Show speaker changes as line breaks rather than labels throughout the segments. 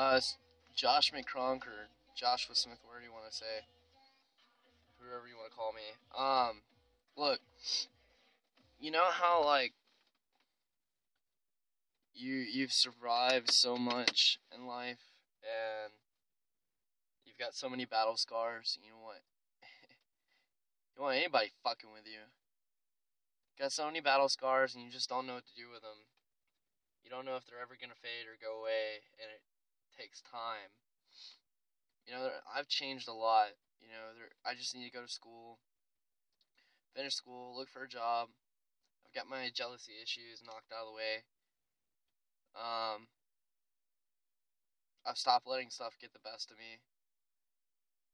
Uh, Josh McCronk or Joshua Smith, whatever you want to say, whoever you want to call me. Um, look, you know how like you you've survived so much in life, and you've got so many battle scars. You know what? you want anybody fucking with you. Got so many battle scars, and you just don't know what to do with them. You don't know if they're ever gonna fade or go away, and it takes time. You know, I've changed a lot. You know, I just need to go to school, finish school, look for a job. I've got my jealousy issues knocked out of the way. Um, I've stopped letting stuff get the best of me.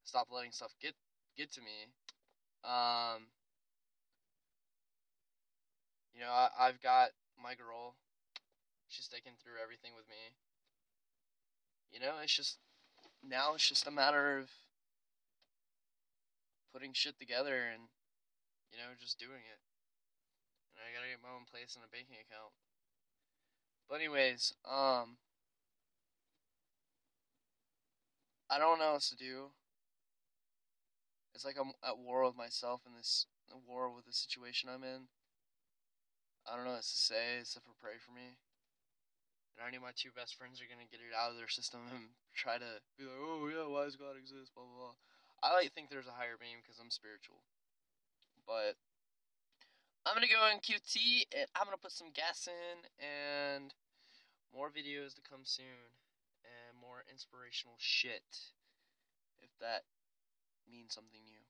Stop letting stuff get get to me. Um, you know, I, I've got my girl. She's sticking through everything with me. You know, it's just now it's just a matter of putting shit together and you know just doing it. And I gotta get my own place and a banking account. But anyways, um, I don't know what else to do. It's like I'm at war with myself in this war with the situation I'm in. I don't know what to say except for pray for me. And I know my two best friends are gonna get it out of their system and try to be like, oh yeah, why does God exist? Blah blah blah. I like think there's a higher being because I'm spiritual. But I'm gonna go in QT and I'm gonna put some gas in and more videos to come soon and more inspirational shit. If that means something new.